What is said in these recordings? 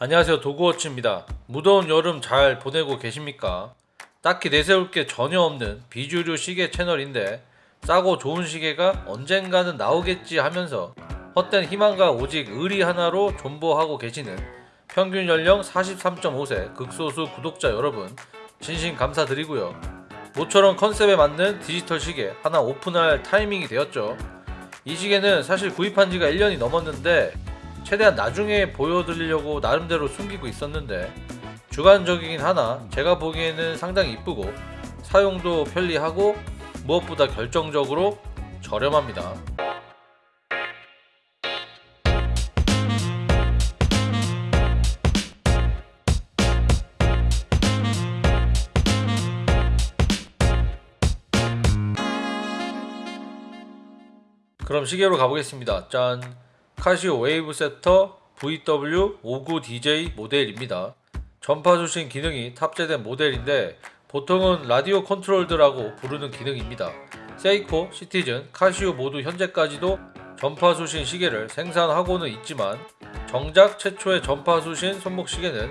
안녕하세요 도구워치입니다. 무더운 여름 잘 보내고 계십니까? 딱히 내세울 게 전혀 없는 비주류 시계 채널인데 싸고 좋은 시계가 언젠가는 나오겠지 하면서 헛된 희망과 오직 의리 하나로 존버하고 계시는 평균 연령 43.5세 극소수 구독자 여러분 진심 감사드리고요. 모처럼 컨셉에 맞는 디지털 시계 하나 오픈할 타이밍이 되었죠. 이 시계는 사실 구입한 지가 1년이 넘었는데 최대한 나중에 보여드리려고 나름대로 숨기고 있었는데 주관적이긴 하나 제가 보기에는 상당히 이쁘고 사용도 편리하고 무엇보다 결정적으로 저렴합니다. 그럼 시계로 가보겠습니다. 짠! 카시오 Wave Ceptor VW59DJ 모델입니다. 전파 수신 기능이 탑재된 모델인데 보통은 radio controlled라고 부르는 기능입니다. 세이코, 시티즌, 카시오 모두 현재까지도 전파 수신 시계를 생산하고는 있지만 정작 최초의 전파 수신 손목 시계는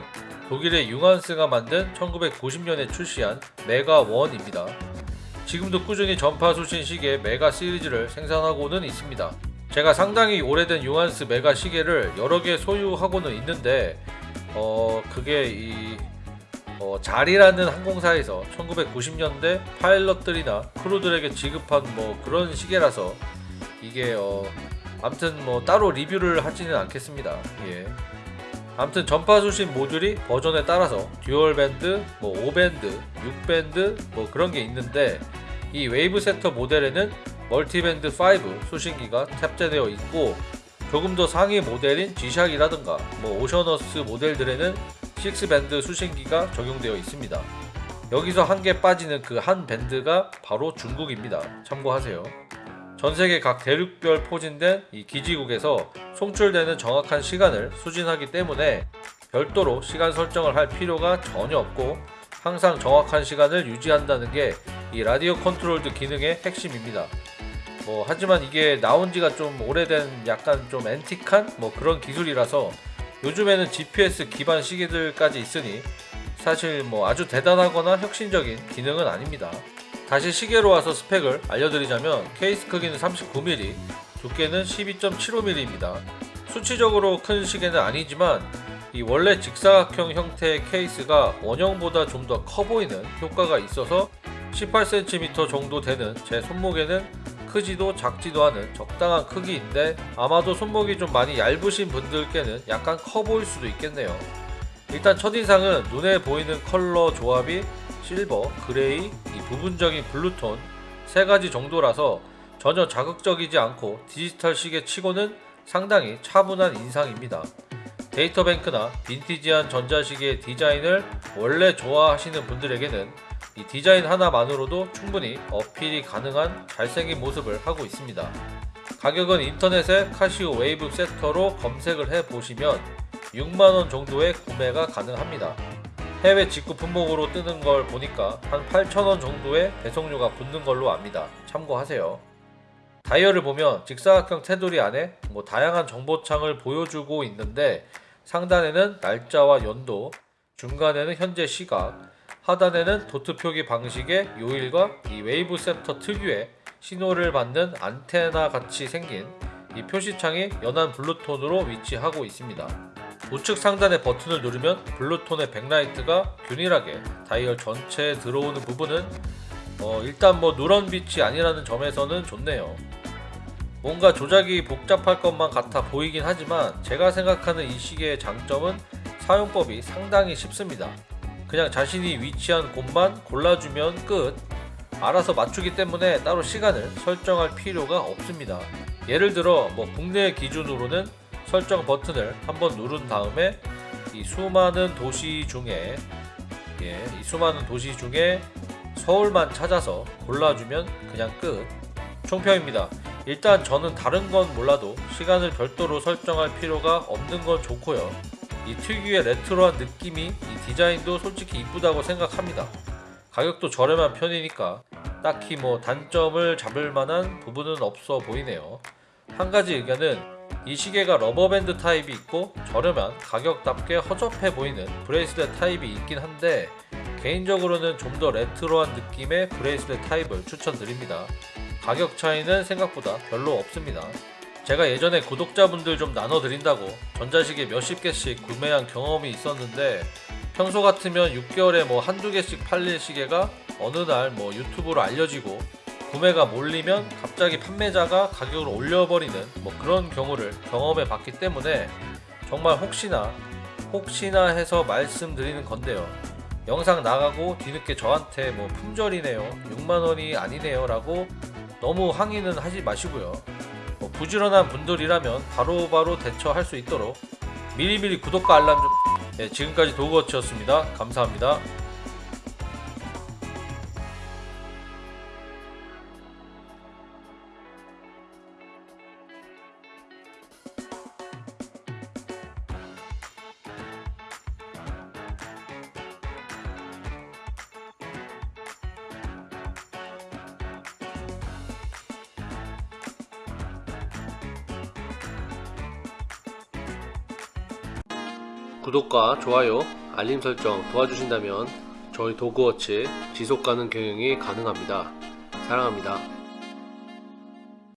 독일의 융한스가 만든 1990년에 출시한 Mega1입니다. 지금도 꾸준히 전파 수신 시계 메가 시리즈를 생산하고는 있습니다. 제가 상당히 오래된 융한스 메가 시계를 여러 개 소유하고는 있는데 어 그게 이 어, JAL이라는 항공사에서 1990년대 파일럿들이나 크루들에게 지급한 뭐 그런 시계라서 이게 어 아무튼 뭐 따로 리뷰를 하지는 않겠습니다. 예. 아무튼 전파 수신 모듈이 버전에 따라서 dual band, 뭐 5밴드, 6밴드 뭐 그런 게 있는데 이 Wave Ceptor 모델에는 multiband 5 수신기가 탑재되어 있고 조금 더 상위 모델인 G-Shock이라든가 뭐 Oceanus 모델들에는 6밴드 수신기가 적용되어 있습니다. 여기서 한 개 빠지는 그 한 밴드가 바로 중국입니다. 참고하세요. 전 세계 각 대륙별 포진된 이 기지국에서 송출되는 정확한 시간을 수신하기 때문에 별도로 시간 설정을 할 필요가 전혀 없고 항상 정확한 시간을 유지한다는 게 이 radio controlled 기능의 핵심입니다. 뭐 하지만 이게 나온 지가 좀 오래된 약간 좀 antique한 뭐 그런 기술이라서 요즘에는 GPS 기반 시계들까지 있으니 사실 뭐 아주 대단하거나 혁신적인 기능은 아닙니다. 다시 시계로 와서 스펙을 알려드리자면 케이스 크기는 39mm, 두께는 12.75mm입니다. 수치적으로 큰 시계는 아니지만 이 원래 직사각형 형태의 케이스가 원형보다 좀 더 커 보이는 효과가 있어서 18cm 정도 되는 제 손목에는 크지도 작지도 않은 적당한 크기인데 아마도 손목이 좀 많이 얇으신 분들께는 약간 커 보일 수도 있겠네요. 일단 첫인상은 눈에 보이는 컬러 조합이 silver, gray, 이 부분적인 blue tone 세 가지 정도라서 전혀 자극적이지 않고 디지털 시계 치고는 상당히 차분한 인상입니다. 데이터뱅크나 빈티지한 전자시계의 디자인을 원래 좋아하시는 분들에게는 이 디자인 하나만으로도 충분히 어필이 가능한 잘생긴 모습을 하고 있습니다. 가격은 인터넷에 카시오 Wave Ceptor로 검색을 해 보시면 6만원 정도의 구매가 가능합니다. 해외 직구 품목으로 뜨는 걸 보니까 한 8,000원 정도의 배송료가 붙는 걸로 압니다. 참고하세요. 다이얼을 보면 직사각형 테두리 안에 뭐 다양한 정보창을 보여주고 있는데 상단에는 날짜와 연도, 중간에는 현재 시각, 하단에는 도트 표기 방식의 요일과 이 Wave Ceptor 특유의 신호를 받는 안테나 같이 생긴 이 표시창이 연한 blue tone으로 위치하고 있습니다. 우측 상단의 버튼을 누르면 blue tone의 backlight가 균일하게 다이얼 전체에 들어오는 부분은 어 일단 뭐 누런 빛이 아니라는 점에서는 좋네요. 뭔가 조작이 복잡할 것만 같아 보이긴 하지만 제가 생각하는 이 시계의 장점은 사용법이 상당히 쉽습니다. 그냥 자신이 위치한 곳만 골라주면 끝. 알아서 맞추기 때문에 따로 시간을 설정할 필요가 없습니다. 예를 들어 뭐 국내 기준으로는 설정 버튼을 한번 누른 다음에 이 수많은 도시 중에 예, 이 수많은 도시 중에 서울만 찾아서 골라주면 그냥 끝. 총평입니다. 일단 저는 다른 건 몰라도 시간을 별도로 설정할 필요가 없는 건 좋고요 이 특유의 retro한 느낌이 이 디자인도 솔직히 이쁘다고 생각합니다. 가격도 저렴한 편이니까 딱히 뭐 단점을 잡을 만한 부분은 없어 보이네요. 한 가지 의견은 이 시계가 rubber band 타입이 있고 저렴한 가격답게 허접해 보이는 bracelet 타입이 있긴 한데 개인적으로는 좀 더 retro한 느낌의 bracelet 타입을 추천드립니다. 가격 차이는 생각보다 별로 없습니다. 제가 예전에 구독자분들 좀 나눠드린다고 전자시계 몇십 개씩 구매한 경험이 있었는데 평소 같으면 6개월에 뭐 한두 개씩 팔릴 시계가 어느 날 뭐 유튜브로 알려지고 구매가 몰리면 갑자기 판매자가 가격을 올려버리는 뭐 그런 경우를 경험해 봤기 때문에 정말 혹시나 혹시나 해서 말씀드리는 건데요. 영상 나가고 뒤늦게 저한테 뭐 품절이네요. 6만원이 아니네요. 라고 너무 항의는 하지 마시고요. 뭐 부지런한 분들이라면 바로 바로 대처할 수 있도록 미리미리 구독과 알람 좀. 네, 지금까지 도그워치였습니다. 감사합니다. 구독과 좋아요, 알림 설정 도와주신다면 저희 도그워치 지속가능 경영이 가능합니다. 사랑합니다.